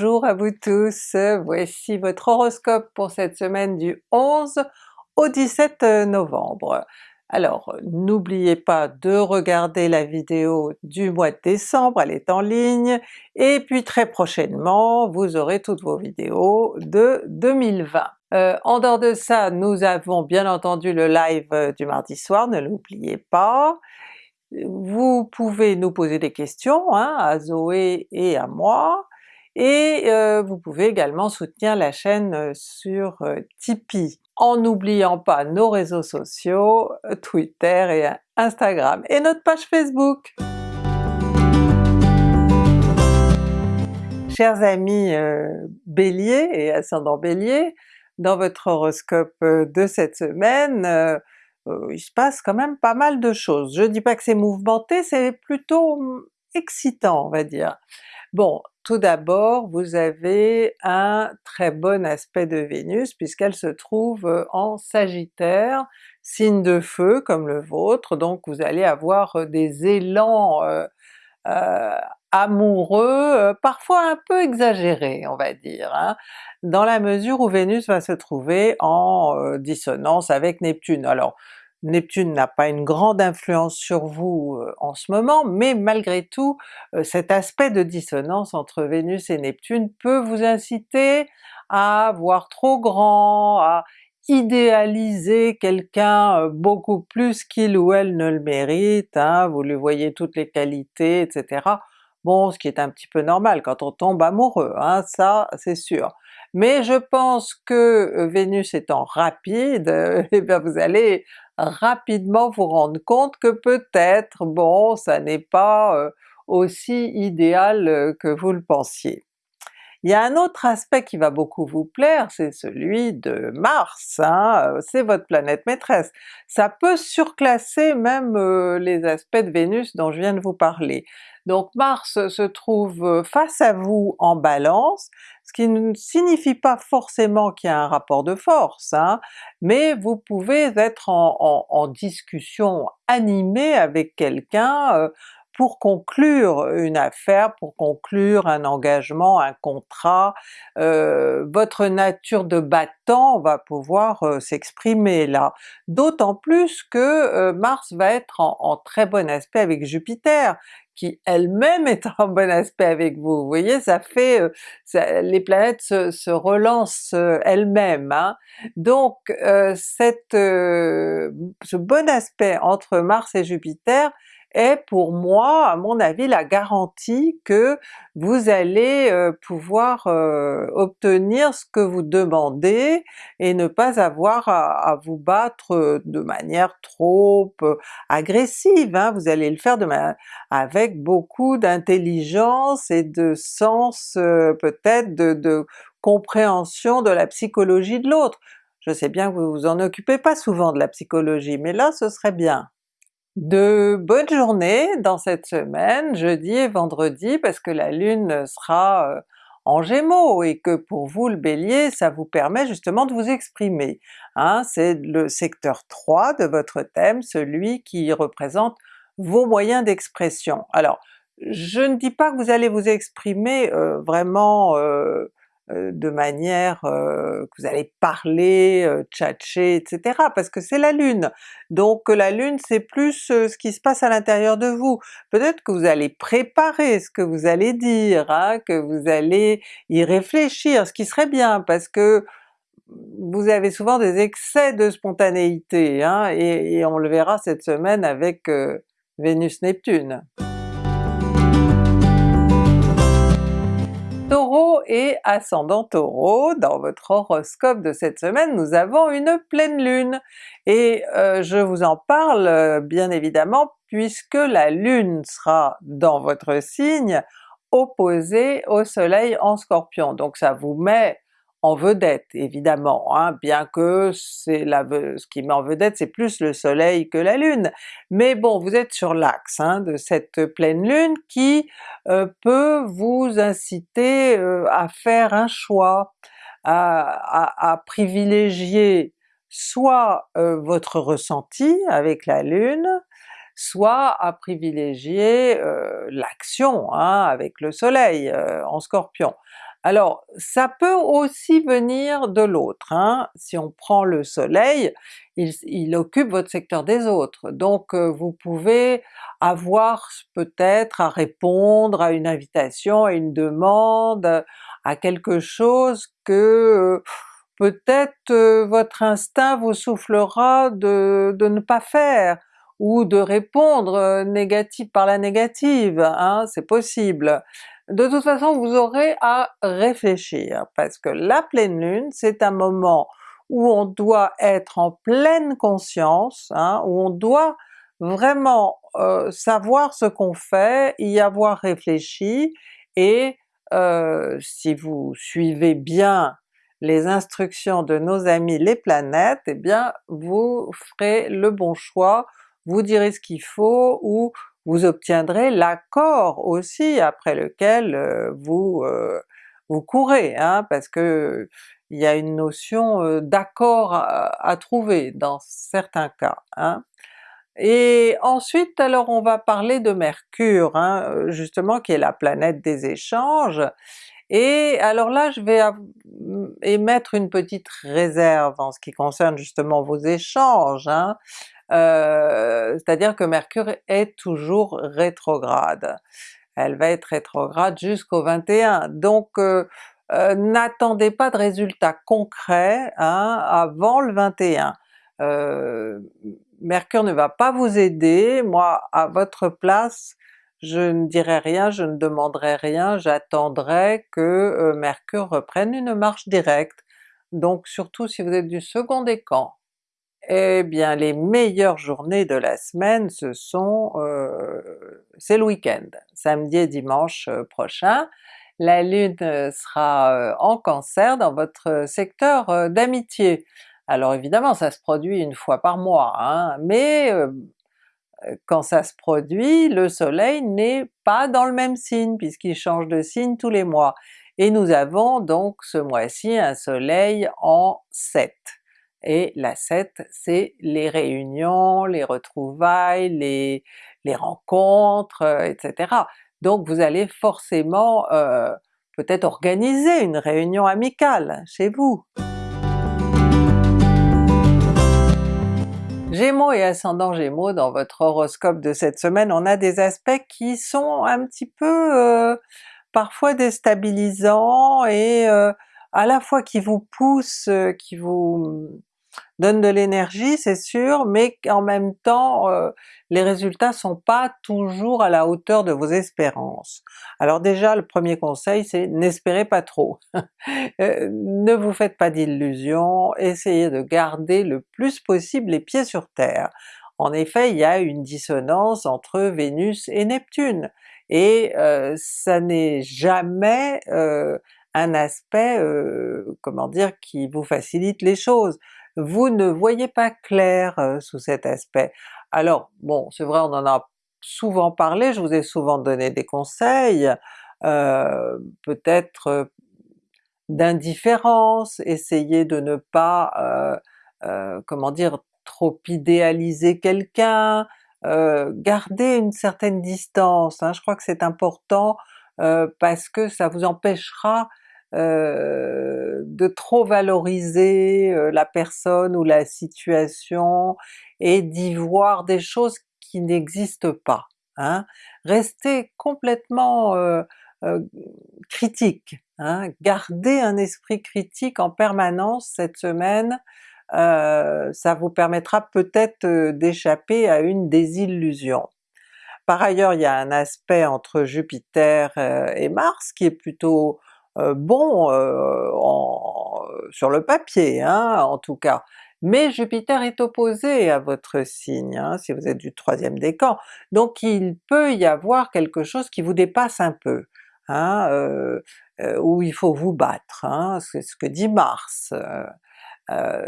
Bonjour à vous tous, voici votre horoscope pour cette semaine du 11 au 17 novembre. Alors n'oubliez pas de regarder la vidéo du mois de décembre, elle est en ligne, et puis très prochainement vous aurez toutes vos vidéos de 2020. Euh, en dehors de ça, nous avons bien entendu le live du mardi soir, ne l'oubliez pas. Vous pouvez nous poser des questions hein, à Zoé et à moi, et euh, vous pouvez également soutenir la chaîne euh, sur euh, Tipeee, en n'oubliant pas nos réseaux sociaux, Twitter et Instagram, et notre page Facebook. Chers amis Bélier et ascendant Bélier, dans votre horoscope de cette semaine, il se passe quand même pas mal de choses. Je dis pas que c'est mouvementé, c'est plutôt hum, excitant on va dire. Bon, tout d'abord vous avez un très bon aspect de Vénus puisqu'elle se trouve euh, en Sagittaire, signe de feu comme le vôtre, donc vous allez avoir euh, des élans euh, amoureux, parfois un peu exagérés on va dire, hein, dans la mesure où Vénus va se trouver en dissonance avec Neptune. Alors Neptune n'a pas une grande influence sur vous euh, en ce moment, mais malgré tout euh, cet aspect de dissonance entre Vénus et Neptune peut vous inciter à voir trop grand, à idéaliser quelqu'un euh, beaucoup plus qu'il ou elle ne le mérite, hein, vous lui voyez toutes les qualités, etc. Bon, ce qui est un petit peu normal quand on tombe amoureux, hein, ça c'est sûr. Mais je pense que Vénus étant rapide, eh bien vous allez rapidement vous rendre compte que peut-être, bon, ça n'est pas euh, aussi idéal euh, que vous le pensiez. Il y a un autre aspect qui va beaucoup vous plaire, c'est celui de Mars, hein, euh, c'est votre planète maîtresse. Ça peut surclasser même les aspects de Vénus dont je viens de vous parler. Donc Mars se trouve face à vous en Balance, ce qui ne signifie pas forcément qu'il y a un rapport de force, hein, mais vous pouvez être en, discussion animée avec quelqu'un euh, pour conclure une affaire, pour conclure un engagement, un contrat, euh, votre nature de battant va pouvoir euh, s'exprimer là. D'autant plus que Mars va être en, très bon aspect avec Jupiter, qui elle-même est en bon aspect avec vous. Vous voyez, ça fait... Euh, les planètes se, relancent euh, elles-mêmes. Hein. Donc euh, cette, ce bon aspect entre Mars et Jupiter est pour moi, à mon avis, la garantie que vous allez euh, pouvoir euh, obtenir ce que vous demandez et ne pas avoir à, vous battre de manière trop euh, agressive, hein. vous allez le faire avec beaucoup d'intelligence et de sens peut-être de, de compréhension de la psychologie de l'autre. Je sais bien que vous vous en occupez pas souvent de la psychologie, mais là ce serait bien. De bonnes journées dans cette semaine, jeudi et vendredi, parce que la Lune sera euh, en Gémeaux et que pour vous le Bélier, ça vous permet justement de vous exprimer. Hein? C'est le secteur 3 de votre thème, celui qui représente vos moyens d'expression. Alors je ne dis pas que vous allez vous exprimer euh, vraiment euh, de manière euh, que vous allez parler, euh, tchatcher, etc. parce que c'est la Lune. Donc la Lune c'est plus ce qui se passe à l'intérieur de vous. Peut-être que vous allez préparer ce que vous allez dire, hein, que vous allez y réfléchir, ce qui serait bien parce que vous avez souvent des excès de spontanéité, hein, et, on le verra cette semaine avec Vénus-Neptune. Et ascendant Taureau, dans votre horoscope de cette semaine nous avons une pleine lune, et euh, je vous en parle euh, bien évidemment puisque la lune sera dans votre signe opposée au soleil en Scorpion, donc ça vous met en vedette évidemment, hein, bien que c'est ce qui met en vedette c'est plus le soleil que la lune, mais bon vous êtes sur l'axe hein, de cette pleine lune qui euh, peut vous inciter euh, à faire un choix, à, à, privilégier soit euh, votre ressenti avec la lune, soit à privilégier l'action hein, avec le soleil en Scorpion. Alors ça peut aussi venir de l'autre, hein. si on prend le soleil, il, occupe votre secteur des autres, donc euh, vous pouvez avoir peut-être à répondre à une invitation, à une demande, à quelque chose que euh, peut-être euh, votre instinct vous soufflera de, ne pas faire, ou de répondre négatif par la négative, hein, c'est possible. De toute façon vous aurez à réfléchir, parce que la pleine lune c'est un moment où on doit être en pleine conscience, hein, où on doit vraiment euh, savoir ce qu'on fait, y avoir réfléchi, et euh, si vous suivez bien les instructions de nos amis les planètes, eh bien vous ferez le bon choix, vous direz ce qu'il faut, ou vous obtiendrez l'accord aussi après lequel euh, vous, euh, vous courez, hein, parce que il y a une notion d'accord à, trouver dans certains cas. Hein. Et ensuite alors on va parler de Mercure, hein, justement qui est la planète des échanges, et alors là je vais émettre une petite réserve en ce qui concerne justement vos échanges, hein. euh, c'est-à-dire que Mercure est toujours rétrograde. Elle va être rétrograde jusqu'au 21, donc euh, euh, n'attendez pas de résultats concrets hein, avant le 21. Mercure ne va pas vous aider, moi à votre place je ne dirai rien, je ne demanderai rien, j'attendrai que euh, Mercure reprenne une marche directe. Donc surtout si vous êtes du second décan, eh bien les meilleures journées de la semaine ce sont, euh, c'est le week-end, samedi et dimanche euh, prochain. La Lune sera en Cancer dans votre secteur d'amitié. Alors évidemment ça se produit une fois par mois, hein, mais quand ça se produit, le soleil n'est pas dans le même signe puisqu'il change de signe tous les mois. Et nous avons donc ce mois-ci un soleil en 7. Et la 7 c'est les réunions, les retrouvailles, les, rencontres, euh, etc. Donc vous allez forcément euh, peut-être organiser une réunion amicale chez vous. Gémeaux. Et ascendant Gémeaux, dans votre horoscope de cette semaine, on a des aspects qui sont un petit peu euh, parfois déstabilisants et euh, à la fois qui vous poussent, euh, qui vous donne de l'énergie c'est sûr, mais en même temps euh, les résultats sont pas toujours à la hauteur de vos espérances. Alors déjà le premier conseil c'est n'espérez pas trop, euh, ne vous faites pas d'illusions, essayez de garder le plus possible les pieds sur terre. En effet il y a une dissonance entre Vénus et Neptune, et euh, ça n'est jamais un aspect, comment dire, qui vous facilite les choses vous ne voyez pas clair euh, sous cet aspect. Alors bon, c'est vrai on en a souvent parlé, je vous ai souvent donné des conseils, euh, peut-être euh, d'indifférence, essayez de ne pas, comment dire, trop idéaliser quelqu'un, garder une certaine distance, hein. je crois que c'est important parce que ça vous empêchera euh, de trop valoriser euh, la personne ou la situation et d'y voir des choses qui n'existent pas. Hein. Restez complètement euh, critique, hein. gardez un esprit critique en permanence cette semaine, ça vous permettra peut-être d'échapper à une désillusion. Par ailleurs il y a un aspect entre Jupiter et Mars qui est plutôt euh, bon euh, sur le papier hein, en tout cas, mais Jupiter est opposé à votre signe, hein, si vous êtes du troisième décan, donc il peut y avoir quelque chose qui vous dépasse un peu, hein, euh, où il faut vous battre, hein, c'est ce que dit Mars.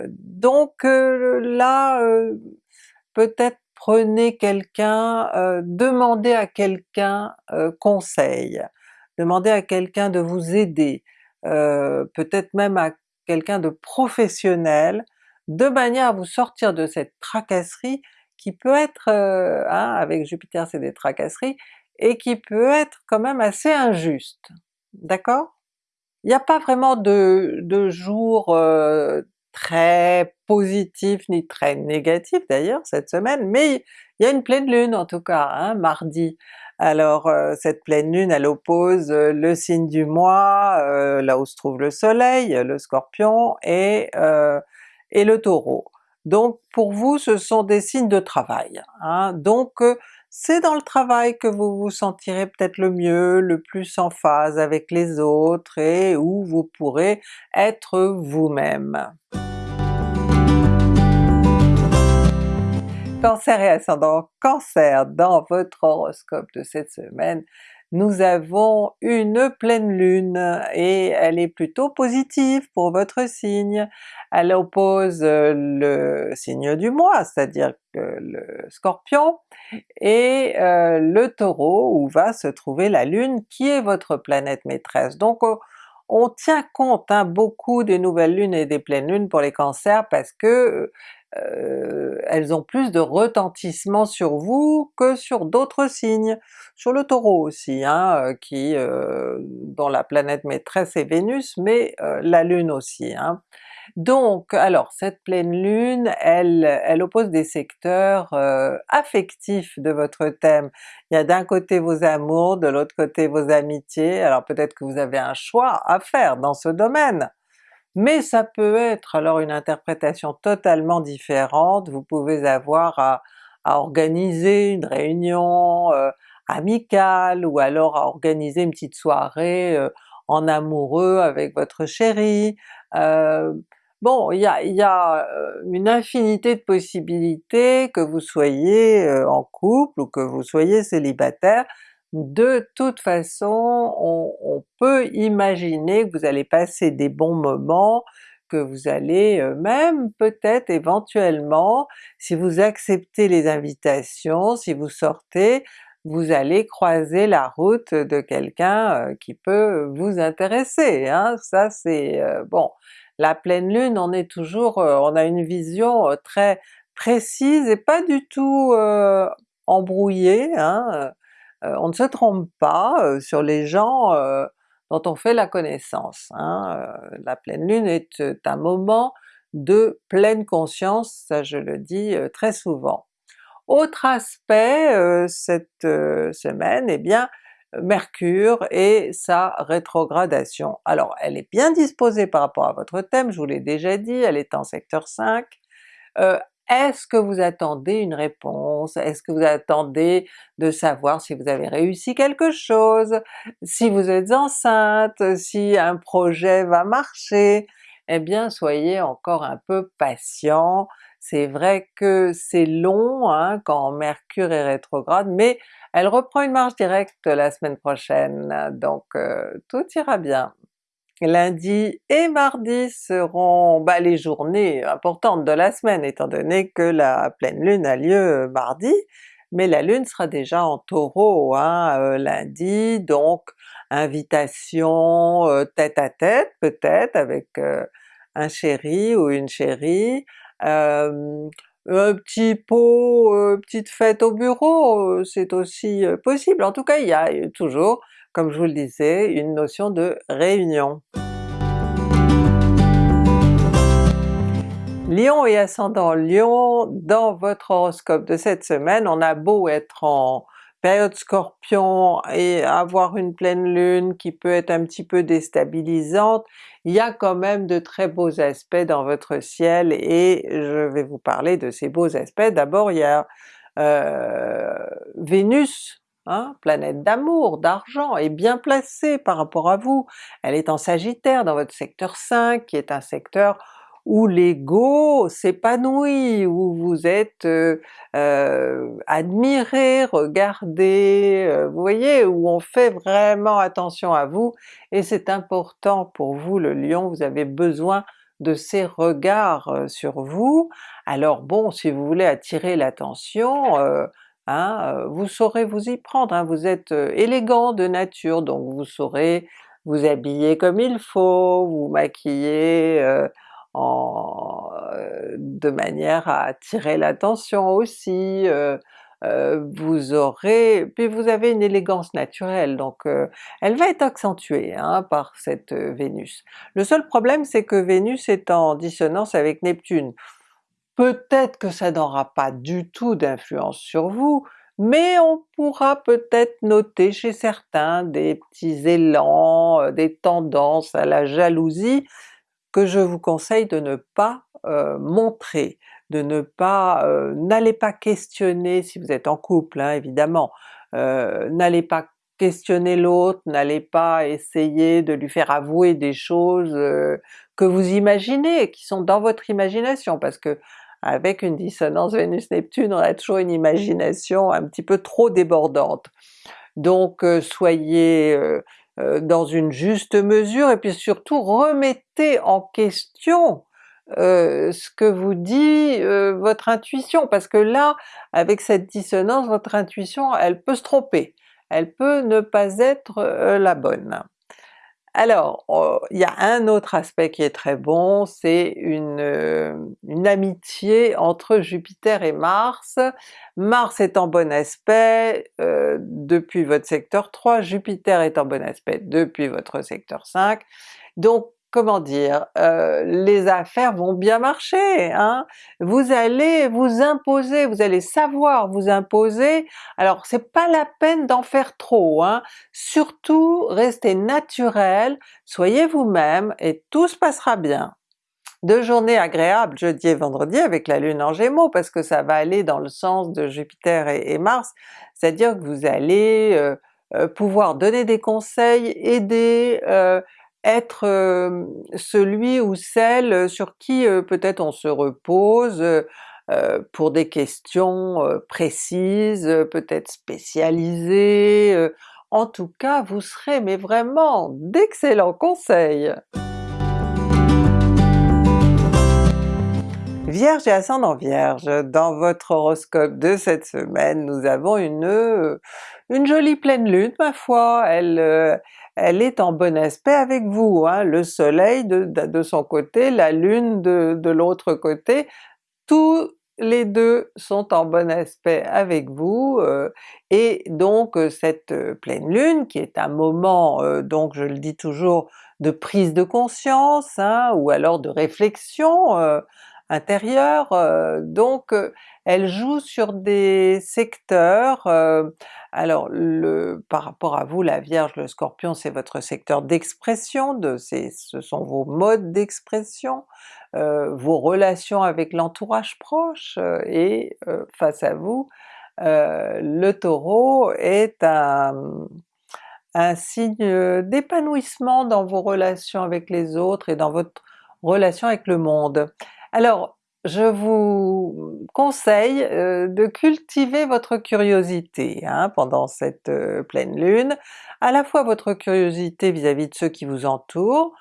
donc là, peut-être prenez quelqu'un, demandez à quelqu'un conseil, demandez à quelqu'un de vous aider, euh, peut-être même à quelqu'un de professionnel, de manière à vous sortir de cette tracasserie qui peut être, euh, hein, avec Jupiter c'est des tracasseries, et qui peut être quand même assez injuste. D'accord? il n'y a pas vraiment de, de jour euh, très positif ni très négatif d'ailleurs cette semaine, mais il y a une pleine lune en tout cas, hein, mardi. Alors euh, cette pleine lune elle oppose euh, le signe du mois, là où se trouve le soleil, le scorpion, et, et le taureau. Donc pour vous ce sont des signes de travail. Hein. Donc c'est dans le travail que vous vous sentirez peut-être le mieux, le plus en phase avec les autres et où vous pourrez être vous-même. Cancer et ascendant Cancer, dans votre horoscope de cette semaine, nous avons une pleine lune et elle est plutôt positive pour votre signe. Elle oppose euh, le signe du mois, c'est-à-dire le Scorpion, et euh, le Taureau où va se trouver la Lune qui est votre planète maîtresse. Donc on, tient compte hein, beaucoup des nouvelles lunes et des pleines lunes pour les cancers parce que euh, elles ont plus de retentissement sur vous que sur d'autres signes. Sur le Taureau aussi, hein, euh, qui euh, dont la planète maîtresse est Vénus, mais la Lune aussi. Hein. Donc alors cette pleine lune, elle, elle oppose des secteurs affectifs de votre thème. Il y a d'un côté vos amours, de l'autre côté vos amitiés, alors peut-être que vous avez un choix à faire dans ce domaine mais ça peut être alors une interprétation totalement différente, vous pouvez avoir à, organiser une réunion euh, amicale, ou alors à organiser une petite soirée euh, en amoureux avec votre chéri. Euh, bon, il y a, y a, une infinité de possibilités, que vous soyez en couple ou que vous soyez célibataire, de toute façon on, peut imaginer que vous allez passer des bons moments, que vous allez euh, même peut-être éventuellement, si vous acceptez les invitations, si vous sortez, vous allez croiser la route de quelqu'un euh, qui peut vous intéresser. Hein? Ça c'est... Euh, bon, la pleine lune on est toujours... on a une vision très précise et pas du tout embrouillée, hein? Euh, on ne se trompe pas euh, sur les gens euh, dont on fait la connaissance. Hein. la pleine lune est un moment de pleine conscience, ça je le dis très souvent. Autre aspect cette semaine, eh bien Mercure et sa rétrogradation. Alors elle est bien disposée par rapport à votre thème, je vous l'ai déjà dit, elle est en secteur 5, est-ce que vous attendez une réponse? Est-ce que vous attendez de savoir si vous avez réussi quelque chose? Si vous êtes enceinte? Si un projet va marcher? Eh bien soyez encore un peu patient, c'est vrai que c'est long hein, quand Mercure est rétrograde, mais elle reprend une marche directe la semaine prochaine, donc euh, tout ira bien. Lundi et mardi seront bah, les journées importantes de la semaine étant donné que la pleine lune a lieu mardi, mais la lune sera déjà en Taureau hein, euh, lundi, donc invitation euh, tête à tête peut-être avec euh, un chéri ou une chérie, un petit pot, petite fête au bureau, c'est aussi possible. En tout cas il y a toujours comme je vous le disais, une notion de réunion. Lion et ascendant Lion, dans votre horoscope de cette semaine, on a beau être en période Scorpion et avoir une pleine lune qui peut être un petit peu déstabilisante, il y a quand même de très beaux aspects dans votre ciel et je vais vous parler de ces beaux aspects. D'abord il y a euh, Vénus Hein, planète d'amour, d'argent, est bien placée par rapport à vous. Elle est en Sagittaire dans votre secteur 5, qui est un secteur où l'ego s'épanouit, où vous êtes euh, euh, admiré, regardé, euh, vous voyez, où on fait vraiment attention à vous, et c'est important pour vous le Lion, vous avez besoin de ces regards sur vous. Alors bon, si vous voulez attirer l'attention, Hein, vous saurez vous y prendre, hein. vous êtes élégant de nature, donc vous saurez vous habiller comme il faut, vous maquiller de manière à attirer l'attention aussi, vous aurez... puis vous avez une élégance naturelle, donc elle va être accentuée hein, par cette Vénus. Le seul problème c'est que Vénus est en dissonance avec Neptune. Peut-être que ça n'aura pas du tout d'influence sur vous, mais on pourra peut-être noter chez certains des petits élans, des tendances à la jalousie que je vous conseille de ne pas montrer de ne pas, euh, n'allez pas questionner si vous êtes en couple hein, évidemment, euh, n'allez pas questionner l'autre, n'allez pas essayer de lui faire avouer des choses euh, que vous imaginez, qui sont dans votre imagination, parce que avec une dissonance Vénus-Neptune on a toujours une imagination un petit peu trop débordante. Donc soyez dans une juste mesure et puis surtout remettez en question euh, ce que vous dit euh, votre intuition, parce que là, avec cette dissonance, votre intuition elle peut se tromper, elle peut ne pas être euh, la bonne. Alors, oh, il y a un autre aspect qui est très bon, c'est une, une, amitié entre Jupiter et Mars. Mars est en bon aspect depuis votre secteur 3, Jupiter est en bon aspect depuis votre secteur 5, donc comment dire, euh, les affaires vont bien marcher, hein? vous allez vous imposer, vous allez savoir vous imposer, alors c'est pas la peine d'en faire trop, hein? surtout restez naturel, soyez vous-même et tout se passera bien. Deux journées agréables jeudi et vendredi avec la Lune en Gémeaux, parce que ça va aller dans le sens de Jupiter et, Mars, c'est-à-dire que vous allez euh, euh, pouvoir donner des conseils, aider, être celui ou celle sur qui peut-être on se repose pour des questions précises, peut-être spécialisées, en tout cas vous serez mais vraiment d'excellents conseils! Vierge et ascendant Vierge, dans votre horoscope de cette semaine, nous avons une, une jolie pleine lune ma foi, elle, elle est en bon aspect avec vous, hein? le soleil de, son côté, la lune de, l'autre côté, tous les deux sont en bon aspect avec vous, euh, et donc euh, cette euh, pleine lune qui est un moment, donc je le dis toujours, de prise de conscience, hein, ou alors de réflexion intérieure, donc elle joue sur des secteurs, alors le, par rapport à vous la Vierge, le Scorpion c'est votre secteur d'expression, de, ce sont vos modes d'expression, euh, vos relations avec l'entourage proche, euh, et euh, face à vous, le Taureau est un signe d'épanouissement dans vos relations avec les autres et dans votre relation avec le monde. Alors je vous conseille euh, de cultiver votre curiosité hein, pendant cette euh, pleine lune, à la fois votre curiosité vis-à-vis de ceux qui vous entourent,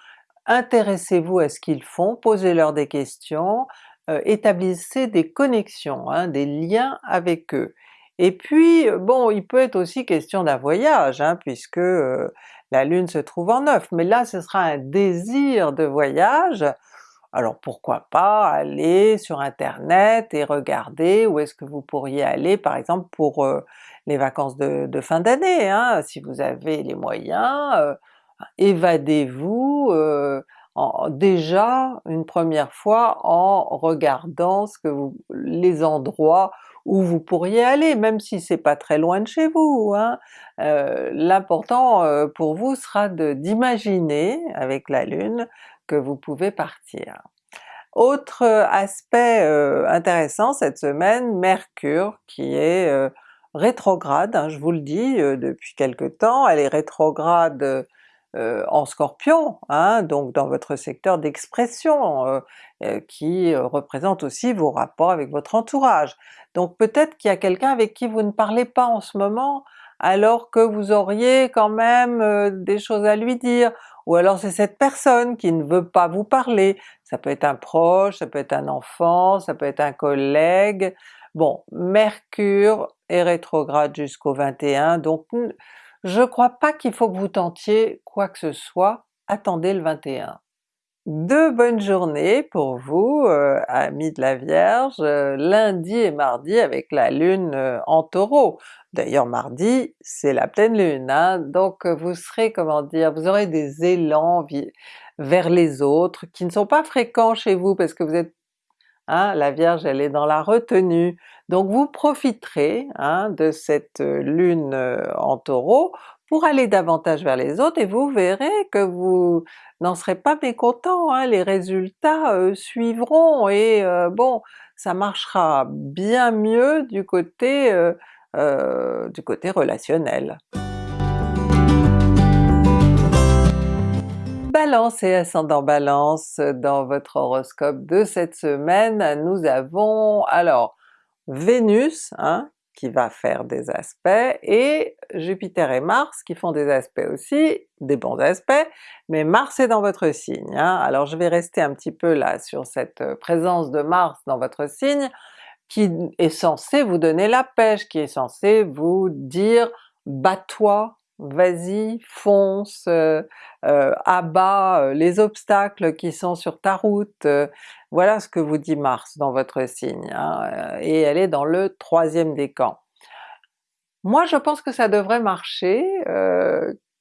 intéressez-vous à ce qu'ils font, posez-leur des questions, euh, établissez des connexions, hein, des liens avec eux. Et puis bon, il peut être aussi question d'un voyage, hein, puisque la Lune se trouve en neuf, mais là ce sera un désir de voyage, alors pourquoi pas aller sur internet et regarder où est-ce que vous pourriez aller par exemple pour euh, les vacances de, fin d'année, hein, si vous avez les moyens, euh, évadez-vous euh, déjà une première fois en regardant ce que vous, les endroits où vous pourriez aller, même si c'est pas très loin de chez vous. Hein. L'important pour vous sera d'imaginer avec la Lune vous pouvez partir. Autre euh, aspect euh, intéressant cette semaine, Mercure qui est euh, rétrograde, hein, je vous le dis depuis quelque temps, elle est rétrograde en Scorpion, hein, donc dans votre secteur d'expression, qui représente aussi vos rapports avec votre entourage. Donc peut-être qu'il y a quelqu'un avec qui vous ne parlez pas en ce moment, alors que vous auriez quand même des choses à lui dire, ou alors c'est cette personne qui ne veut pas vous parler, ça peut être un proche, ça peut être un enfant, ça peut être un collègue, bon Mercure est rétrograde jusqu'au 21, donc je crois pas qu'il faut que vous tentiez quoi que ce soit, attendez le 21. Deux bonnes journées pour vous, euh, amis de la Vierge, euh, lundi et mardi avec la Lune euh, en Taureau. D'ailleurs mardi c'est la pleine Lune, hein, donc vous serez, comment dire, vous aurez des élans vers les autres qui ne sont pas fréquents chez vous parce que vous êtes Hein, la Vierge elle est dans la retenue, donc vous profiterez hein, de cette lune en Taureau pour aller davantage vers les autres et vous verrez que vous n'en serez pas mécontent, hein, les résultats suivront et bon, ça marchera bien mieux du côté, euh, du côté relationnel. Balance et ascendant Balance, dans votre horoscope de cette semaine, nous avons alors Vénus, hein, qui va faire des aspects, et Jupiter et Mars qui font des aspects aussi, des bons aspects, mais Mars est dans votre signe. Hein. Alors je vais rester un petit peu là sur cette présence de Mars dans votre signe, qui est censé vous donner la pêche, qui est censé vous dire « bats-toi, vas-y, fonce, euh, euh, abat euh, les obstacles qui sont sur ta route, voilà ce que vous dit Mars dans votre signe, hein, et elle est dans le troisième décan. Moi je pense que ça devrait marcher,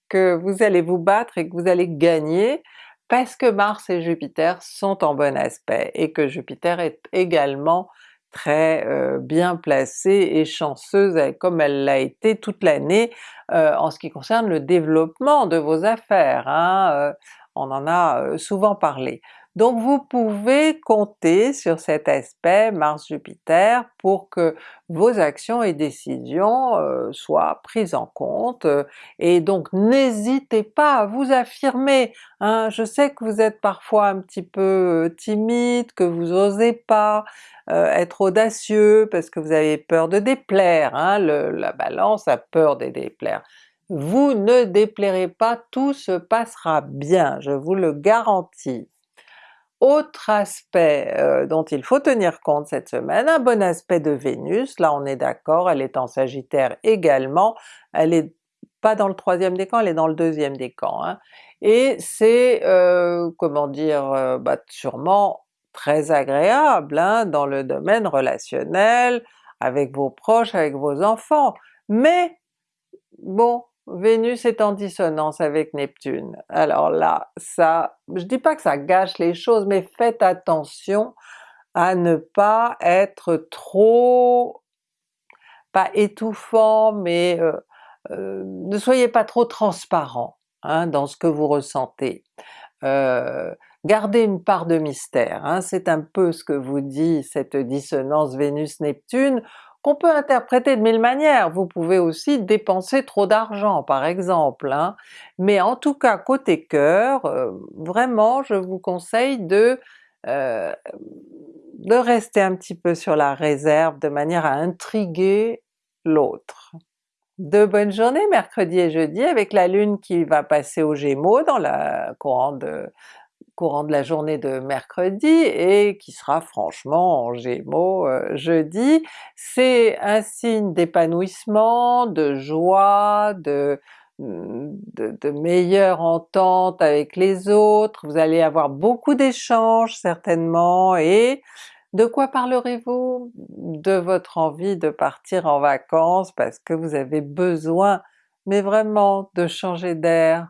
que vous allez vous battre et que vous allez gagner, parce que Mars et Jupiter sont en bon aspect, et que Jupiter est également très bien placée et chanceuse comme elle l'a été toute l'année en ce qui concerne le développement de vos affaires, hein, on en a souvent parlé. Donc vous pouvez compter sur cet aspect Mars-Jupiter pour que vos actions et décisions euh, soient prises en compte, euh, et donc n'hésitez pas à vous affirmer. Hein. Je sais que vous êtes parfois un petit peu euh, timide, que vous osez pas être audacieux parce que vous avez peur de déplaire, hein. la Balance a peur de déplaire. Vous ne déplairez pas, tout se passera bien, je vous le garantis. Autre aspect euh, dont il faut tenir compte cette semaine, un bon aspect de Vénus, là on est d'accord, elle est en Sagittaire également, elle est pas dans le troisième décan, elle est dans le deuxième décan, hein. et c'est, euh, comment dire, euh, bah, sûrement très agréable hein, dans le domaine relationnel, avec vos proches, avec vos enfants, mais bon, Vénus est en dissonance avec Neptune. Alors là, ça, je dis pas que ça gâche les choses, mais faites attention à ne pas être trop, pas étouffant, mais euh, euh, ne soyez pas trop transparent hein, dans ce que vous ressentez. Euh, gardez une part de mystère, hein. c'est un peu ce que vous dit cette dissonance Vénus-Neptune, qu'on peut interpréter de mille manières. Vous pouvez aussi dépenser trop d'argent par exemple, hein. mais en tout cas côté cœur, euh, vraiment je vous conseille de, euh, de rester un petit peu sur la réserve de manière à intriguer l'autre. De bonnes journées mercredi et jeudi avec la Lune qui va passer au Gémeaux dans la courant de courant de la journée de mercredi et qui sera franchement en Gémeaux euh, jeudi. C'est un signe d'épanouissement, de joie, de, de, de, meilleure entente avec les autres, vous allez avoir beaucoup d'échanges certainement, et de quoi parlerez-vous? De votre envie de partir en vacances parce que vous avez besoin, mais vraiment de changer d'air?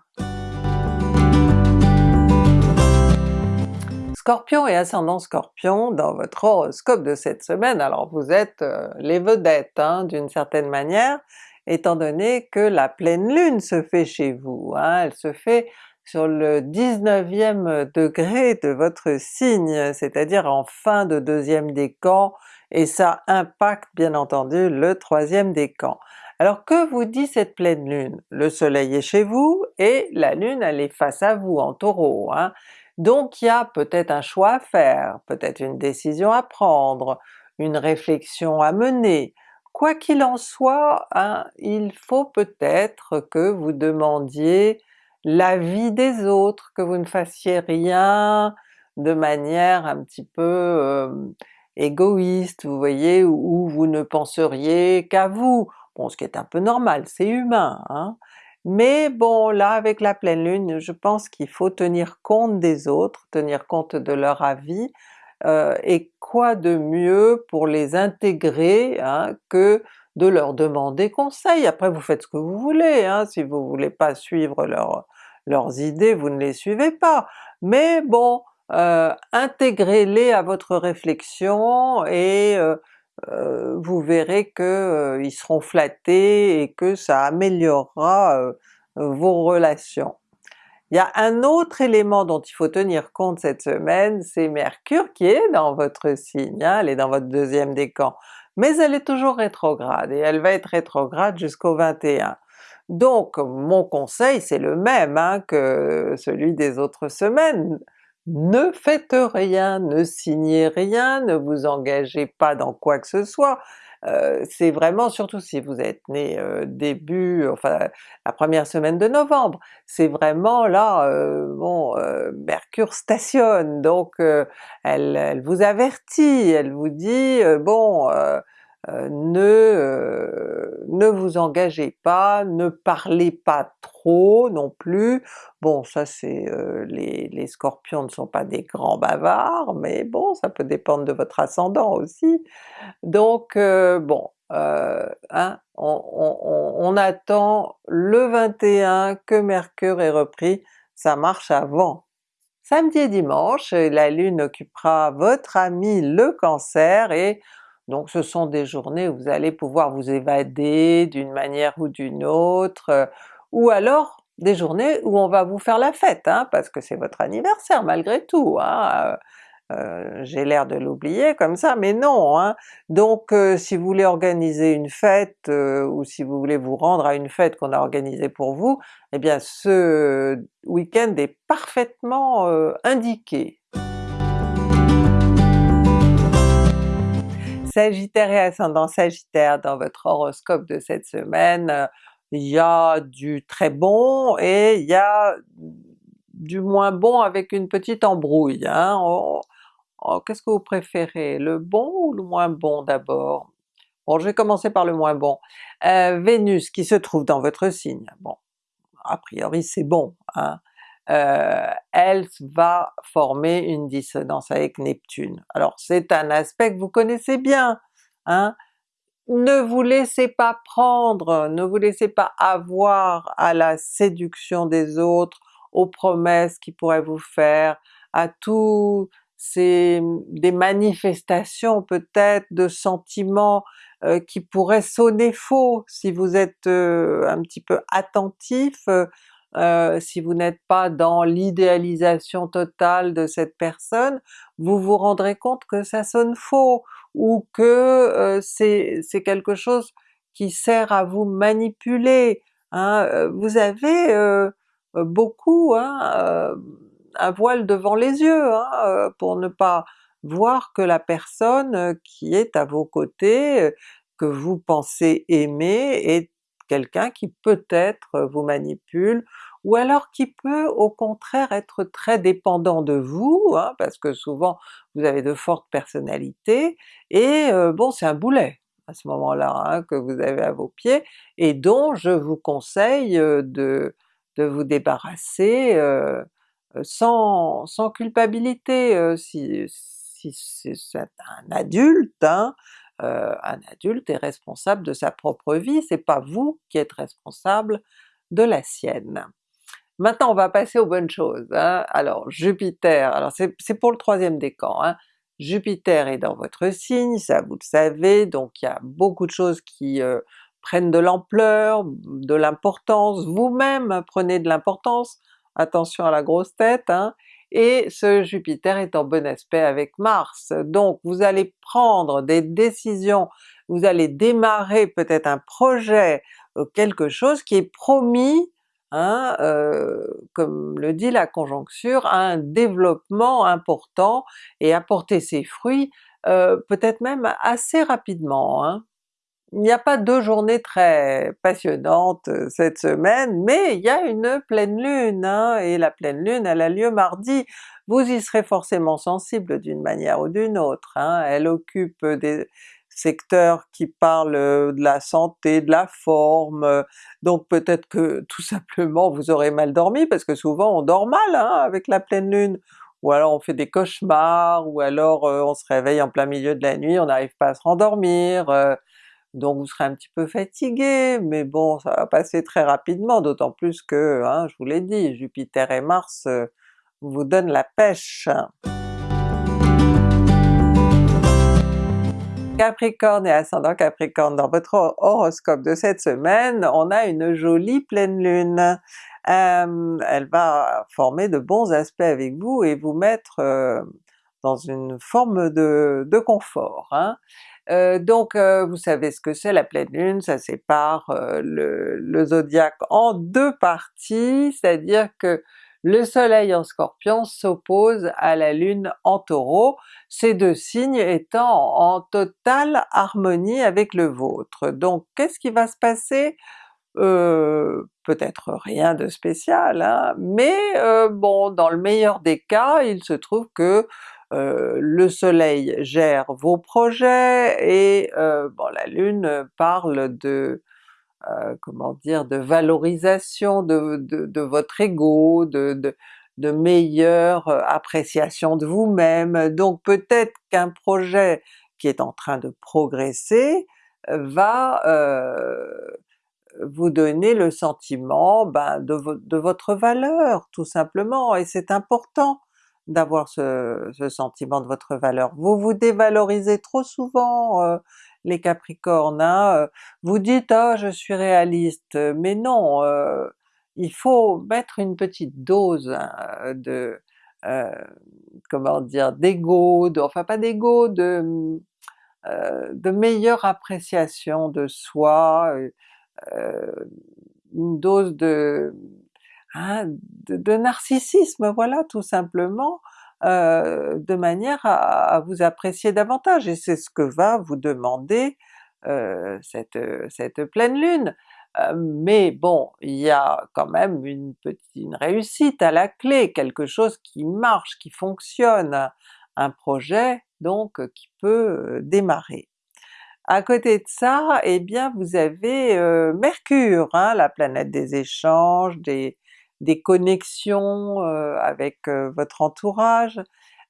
Scorpion et ascendant Scorpion, dans votre horoscope de cette semaine, alors vous êtes euh, les vedettes hein, d'une certaine manière, étant donné que la pleine lune se fait chez vous, hein, elle se fait sur le 19e degré de votre signe, c'est-à-dire en fin de deuxième décan, et ça impacte bien entendu le troisième décan. Alors que vous dit cette pleine lune? Le soleil est chez vous et la lune elle est face à vous en Taureau, hein? Donc il y a peut-être un choix à faire, peut-être une décision à prendre, une réflexion à mener. Quoi qu'il en soit, hein, il faut peut-être que vous demandiez l'avis des autres, que vous ne fassiez rien de manière un petit peu égoïste, vous voyez, où, vous ne penseriez qu'à vous. Bon, ce qui est un peu normal, c'est humain, hein? Mais bon là avec la pleine lune, je pense qu'il faut tenir compte des autres, tenir compte de leur avis, euh, et quoi de mieux pour les intégrer hein, que de leur demander conseil. Après vous faites ce que vous voulez, hein, si vous voulez pas suivre leurs idées, vous ne les suivez pas. Mais bon, euh, intégrez-les à votre réflexion et euh, euh, vous verrez qu'ils seront flattés et que ça améliorera vos relations. Il y a un autre élément dont il faut tenir compte cette semaine, c'est Mercure qui est dans votre signe, hein, elle est dans votre deuxième décan, mais elle est toujours rétrograde et elle va être rétrograde jusqu'au 21. Donc mon conseil c'est le même hein, que celui des autres semaines, ne faites rien, ne signez rien, ne vous engagez pas dans quoi que ce soit, euh, c'est vraiment, surtout si vous êtes né euh, début, enfin la première semaine de novembre, c'est vraiment là, euh, bon, Mercure stationne, donc elle, elle, vous avertit, elle vous dit bon ne, ne vous engagez pas, ne parlez pas trop non plus. Bon ça c'est les, les, Scorpions ne sont pas des grands bavards, mais bon ça peut dépendre de votre ascendant aussi. Donc bon, hein, on, on, on, attend le 21 que Mercure est repris, ça marche avant. Samedi et dimanche, la Lune occupera votre ami le Cancer et donc ce sont des journées où vous allez pouvoir vous évader d'une manière ou d'une autre, euh, ou alors des journées où on va vous faire la fête, hein, parce que c'est votre anniversaire malgré tout. Hein, euh, euh, j'ai l'air de l'oublier comme ça, mais non! Hein. Donc si vous voulez organiser une fête, ou si vous voulez vous rendre à une fête qu'on a organisée pour vous, eh bien ce week-end est parfaitement indiqué. Sagittaire et ascendant Sagittaire, dans votre horoscope de cette semaine, euh, il y a du très bon et il y a du moins bon avec une petite embrouille. Hein. Oh, oh, qu'est-ce que vous préférez? Le bon ou le moins bon d'abord? Bon je vais commencer par le moins bon. Euh, Vénus qui se trouve dans votre signe, bon a priori c'est bon, hein. Euh, elle va former une dissonance avec Neptune. Alors c'est un aspect que vous connaissez bien, hein? ne vous laissez pas prendre, ne vous laissez pas avoir à la séduction des autres, aux promesses qu'ils pourraient vous faire, à tous ces des manifestations peut-être de sentiments euh, qui pourraient sonner faux si vous êtes euh, un petit peu attentif, euh, si vous n'êtes pas dans l'idéalisation totale de cette personne, vous vous rendrez compte que ça sonne faux, ou que euh, c'est quelque chose qui sert à vous manipuler. Hein. Euh, vous avez beaucoup hein, un voile devant les yeux hein, pour ne pas voir que la personne qui est à vos côtés, que vous pensez aimer, est quelqu'un qui peut-être vous manipule, ou alors qui peut au contraire être très dépendant de vous, hein, parce que souvent vous avez de fortes personnalités, et euh, bon c'est un boulet à ce moment-là hein, que vous avez à vos pieds, et dont je vous conseille euh, de, de vous débarrasser euh, sans, sans, culpabilité, si, si c'est un adulte, hein, euh, un adulte est responsable de sa propre vie, c'est pas vous qui êtes responsable de la sienne. Maintenant on va passer aux bonnes choses. Hein. Alors Jupiter, c'est pour le troisième décan, hein. Jupiter est dans votre signe, ça vous le savez, donc il y a beaucoup de choses qui euh, prennent de l'ampleur, de l'importance, vous-même prenez de l'importance, attention à la grosse tête, hein, et ce Jupiter est en bon aspect avec Mars. Donc vous allez prendre des décisions, vous allez démarrer peut-être un projet, euh, quelque chose qui est promis, hein, euh, comme le dit la conjoncture, à un développement important et apporter ses fruits euh, peut-être même assez rapidement. Hein. Il n'y a pas deux journées très passionnantes euh, cette semaine, mais il y a une pleine lune, hein, et la pleine lune elle a lieu mardi. Vous y serez forcément sensible d'une manière ou d'une autre, hein. elle occupe des... secteur qui parle de la santé, de la forme, donc peut-être que tout simplement vous aurez mal dormi, parce que souvent on dort mal hein, avec la pleine lune, ou alors on fait des cauchemars, ou alors on se réveille en plein milieu de la nuit, on n'arrive pas à se rendormir, donc vous serez un petit peu fatigué, mais bon ça va passer très rapidement, d'autant plus que, hein, je vous l'ai dit, Jupiter et Mars vous donnent la pêche. Capricorne et ascendant Capricorne, dans votre horoscope de cette semaine, on a une jolie pleine lune. Euh, elle va former de bons aspects avec vous et vous mettre euh, dans une forme de, confort. Hein. Euh, donc vous savez ce que c'est la pleine lune, ça sépare le, le zodiaque en deux parties, c'est-à-dire que le soleil en scorpion s'oppose à la lune en taureau, ces deux signes étant en totale harmonie avec le vôtre. Donc qu'est-ce qui va se passer? Euh, peut-être rien de spécial, hein, mais euh, bon dans le meilleur des cas il se trouve que euh, le soleil gère vos projets et bon la lune parle de euh, comment dire, de valorisation de, votre ego, de, meilleure euh, appréciation de vous-même, donc peut-être qu'un projet qui est en train de progresser euh, va vous donner le sentiment ben, de, de, votre valeur tout simplement, et c'est important d'avoir ce, ce, sentiment de votre valeur. Vous vous dévalorisez trop souvent, les Capricornes, hein, vous dites ah je suis réaliste, mais non, il faut mettre une petite dose hein, de comment dire, d'ego, enfin pas d'ego, de, de meilleure appréciation de soi, une dose de, hein, de, narcissisme, voilà tout simplement, euh, de manière à, vous apprécier davantage, et c'est ce que va vous demander euh, cette, cette pleine lune. Euh, mais bon, il y a quand même une petite réussite à la clé, quelque chose qui marche, qui fonctionne, un projet donc qui peut démarrer. À côté de ça, eh bien vous avez Mercure, hein, la planète des échanges, des, des connexions euh, avec euh, votre entourage.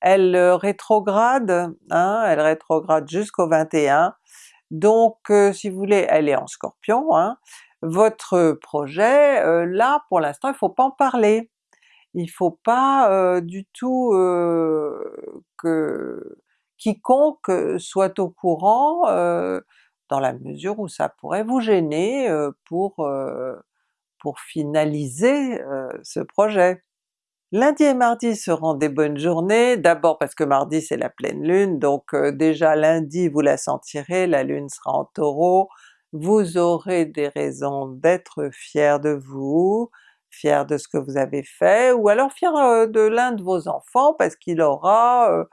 Elle euh, rétrograde, hein, elle rétrograde jusqu'au 21, donc si vous voulez, elle est en Scorpion, hein. votre projet, là pour l'instant il faut pas en parler. Il faut pas du tout que quiconque soit au courant, dans la mesure où ça pourrait vous gêner pour pour finaliser ce projet. Lundi et mardi seront des bonnes journées, d'abord parce que mardi c'est la pleine lune, donc déjà lundi vous la sentirez, la lune sera en Taureau, vous aurez des raisons d'être fier de vous, fier de ce que vous avez fait, ou alors fier de l'un de vos enfants parce qu'il aura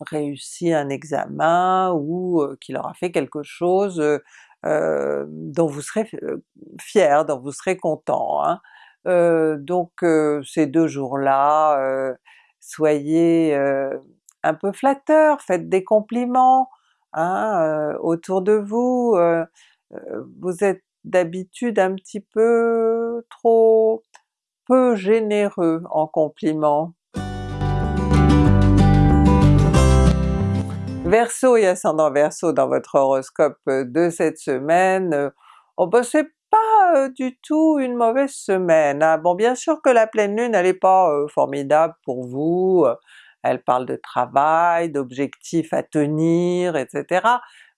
réussi un examen ou qu'il aura fait quelque chose euh, dont vous serez euh, fier, dont vous serez content. Hein. Euh, donc ces deux jours-là, soyez un peu flatteurs, faites des compliments hein, autour de vous, vous êtes d'habitude un petit peu trop peu généreux en compliments. Verseau et ascendant Verseau dans votre horoscope euh, de cette semaine, euh, oh ben c'est pas euh, du tout une mauvaise semaine. Hein. Bon bien sûr que la pleine lune elle est pas formidable pour vous, elle parle de travail, d'objectifs à tenir, etc.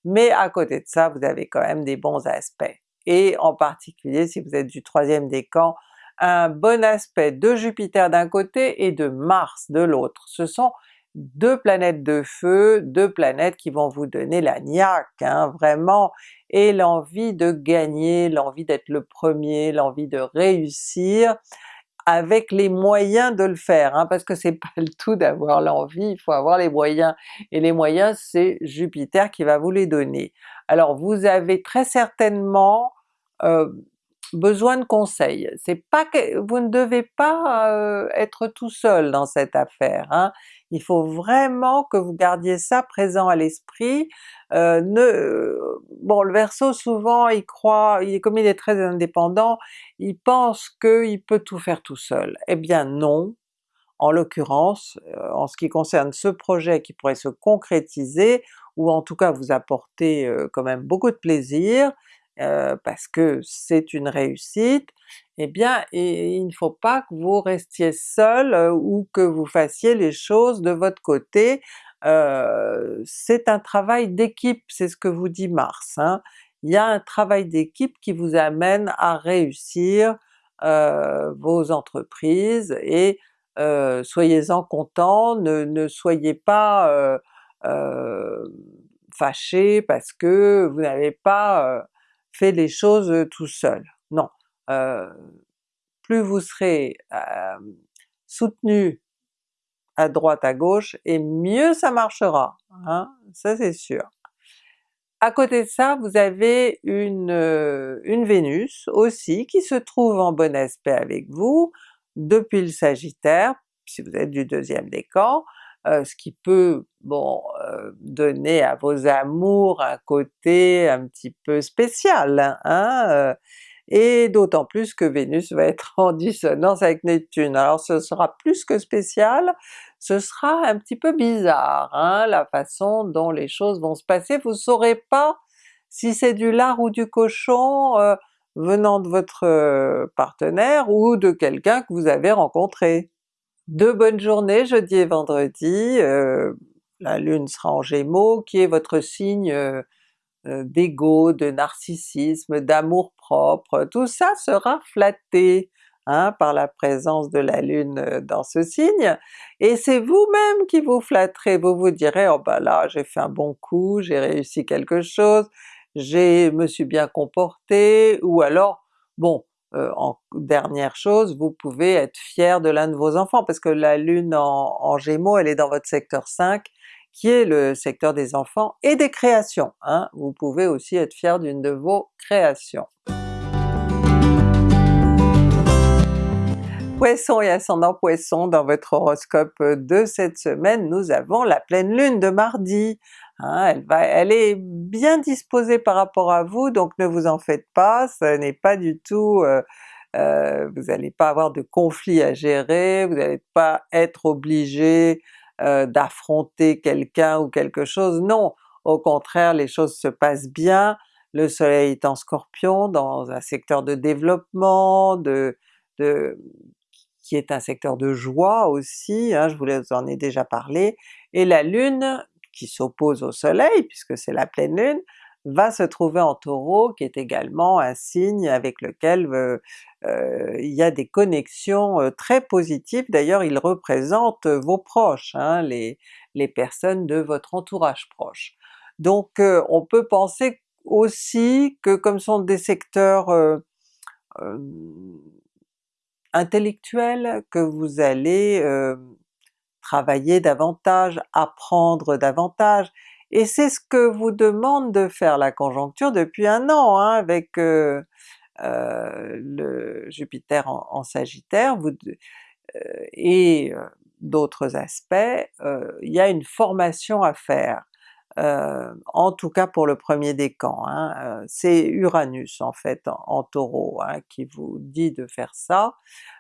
Mais à côté de ça vous avez quand même des bons aspects. Et en particulier si vous êtes du troisième décan, un bon aspect de Jupiter d'un côté et de Mars de l'autre. Ce sont deux planètes de feu, deux planètes qui vont vous donner la niaque, hein, vraiment, et l'envie de gagner, l'envie d'être le premier, l'envie de réussir, avec les moyens de le faire, hein, parce que c'est pas le tout d'avoir l'envie, il faut avoir les moyens, et les moyens c'est Jupiter qui va vous les donner. Alors vous avez très certainement euh, besoin de conseils. C'est pas que vous ne devez pas euh, être tout seul dans cette affaire, hein. Il faut vraiment que vous gardiez ça présent à l'esprit. Euh, ne, bon le Verseau souvent il croit, il, comme il est très indépendant, il pense qu'il peut tout faire tout seul. Eh bien non, en l'occurrence, euh, en ce qui concerne ce projet qui pourrait se concrétiser, ou en tout cas vous apporter quand même beaucoup de plaisir, euh, parce que c'est une réussite, eh bien il ne faut pas que vous restiez seul ou que vous fassiez les choses de votre côté. C'est un travail d'équipe, c'est ce que vous dit Mars. Hein. Il y a un travail d'équipe qui vous amène à réussir vos entreprises et soyez-en contents, ne, ne, soyez pas fâchés parce que vous n'avez pas fait les choses tout seul. Non, plus vous serez soutenu à droite à gauche, et mieux ça marchera, hein, ça c'est sûr. À côté de ça, vous avez une, une Vénus aussi qui se trouve en bon aspect avec vous depuis le Sagittaire, si vous êtes du deuxième décan, euh, ce qui peut bon euh, donner à vos amours un côté un petit peu spécial, hein, euh, et d'autant plus que Vénus va être en dissonance avec Neptune. Alors ce sera plus que spécial, ce sera un petit peu bizarre, hein, la façon dont les choses vont se passer, vous saurez pas si c'est du lard ou du cochon venant de votre partenaire ou de quelqu'un que vous avez rencontré. Deux bonnes journées jeudi et vendredi, euh, la Lune sera en Gémeaux, qui est votre signe euh, euh, d'ego, de narcissisme, d'amour tout ça sera flatté hein, par la présence de la Lune dans ce signe, et c'est vous-même qui vous flatterez, vous vous direz « oh ben là j'ai fait un bon coup, j'ai réussi quelque chose, je me suis bien comporté » ou alors bon euh, en dernière chose, vous pouvez être fier de l'un de vos enfants, parce que la Lune en, Gémeaux, elle est dans votre secteur 5, qui est le secteur des enfants et des créations. Hein. Vous pouvez aussi être fier d'une de vos créations. Poisson et ascendant Poisson, dans votre horoscope de cette semaine, nous avons la pleine lune de mardi. Hein, elle, va, elle est bien disposée par rapport à vous, donc ne vous en faites pas, ce n'est pas du tout... Euh, euh, vous n'allez pas avoir de conflit à gérer, vous n'allez pas être obligé euh, d'affronter quelqu'un ou quelque chose, non! Au contraire, les choses se passent bien, le soleil est en Scorpion, dans un secteur de développement, de, de qui est un secteur de joie aussi, hein, je vous en ai déjà parlé, et la Lune qui s'oppose au soleil, puisque c'est la pleine lune, va se trouver en Taureau, qui est également un signe avec lequel euh, euh, il y a des connexions euh, très positives, d'ailleurs il représente vos proches, hein, les, les personnes de votre entourage proche. Donc on peut penser aussi que comme sont des secteurs intellectuels, que vous allez travailler davantage, apprendre davantage, et c'est ce que vous demande de faire la conjoncture depuis un an hein, avec euh, euh, le Jupiter en, Sagittaire, vous, euh, et d'autres aspects, il y a une formation à faire. en tout cas pour le premier décan, hein, c'est Uranus en fait en, Taureau hein, qui vous dit de faire ça.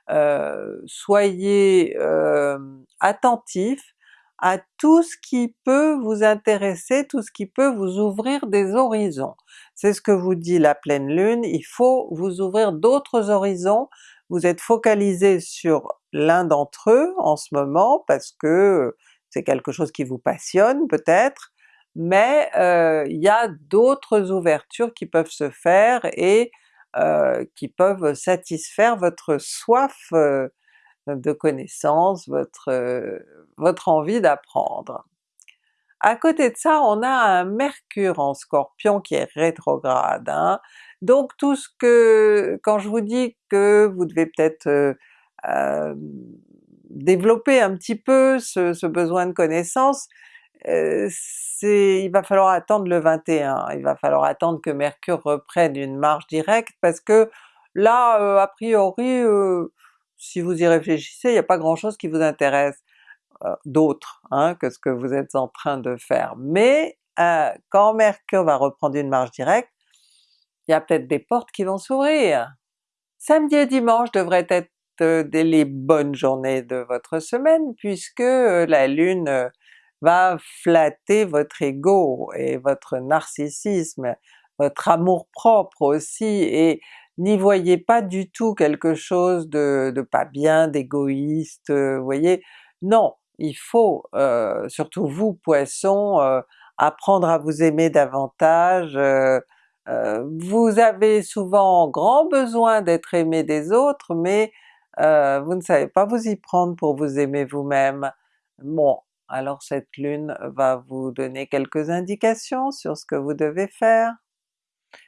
Euh, soyez euh, attentifs à tout ce qui peut vous intéresser, tout ce qui peut vous ouvrir des horizons. C'est ce que vous dit la pleine lune, il faut vous ouvrir d'autres horizons, vous êtes focalisé sur l'un d'entre eux en ce moment parce que c'est quelque chose qui vous passionne peut-être, mais euh, il y a d'autres ouvertures qui peuvent se faire et euh, qui peuvent satisfaire votre soif euh, de connaissance, votre, euh, votre envie d'apprendre. À côté de ça, on a un Mercure en Scorpion qui est rétrograde, hein. donc tout ce que... quand je vous dis que vous devez peut-être développer un petit peu ce, besoin de connaissance, euh, il va falloir attendre le 21, il va falloir attendre que Mercure reprenne une marche directe parce que là a priori, si vous y réfléchissez, il n'y a pas grand chose qui vous intéresse d'autre hein, que ce que vous êtes en train de faire. Mais quand Mercure va reprendre une marche directe, il y a peut-être des portes qui vont s'ouvrir. Samedi et dimanche devraient être les bonnes journées de votre semaine puisque la Lune va flatter votre ego et votre narcissisme, votre amour-propre aussi, et n'y voyez pas du tout quelque chose de, pas bien, d'égoïste, vous voyez? Non, il faut, surtout vous Poissons, apprendre à vous aimer davantage, vous avez souvent grand besoin d'être aimé des autres, mais vous ne savez pas vous y prendre pour vous aimer vous-même. Bon, alors cette lune va vous donner quelques indications sur ce que vous devez faire.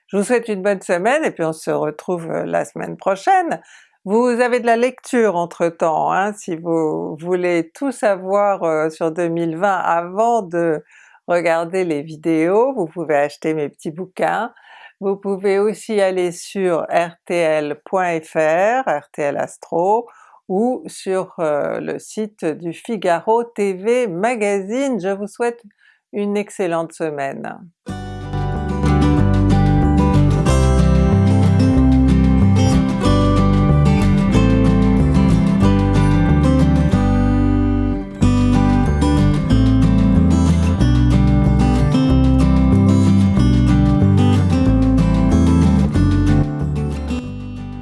Je vous souhaite une bonne semaine et puis on se retrouve la semaine prochaine. Vous avez de la lecture entre-temps, hein, si vous voulez tout savoir sur 2020 avant de regarder les vidéos, vous pouvez acheter mes petits bouquins. Vous pouvez aussi aller sur rtl.fr, RTL Astro, ou sur euh, le site du Figaro TV Magazine. Je vous souhaite une excellente semaine.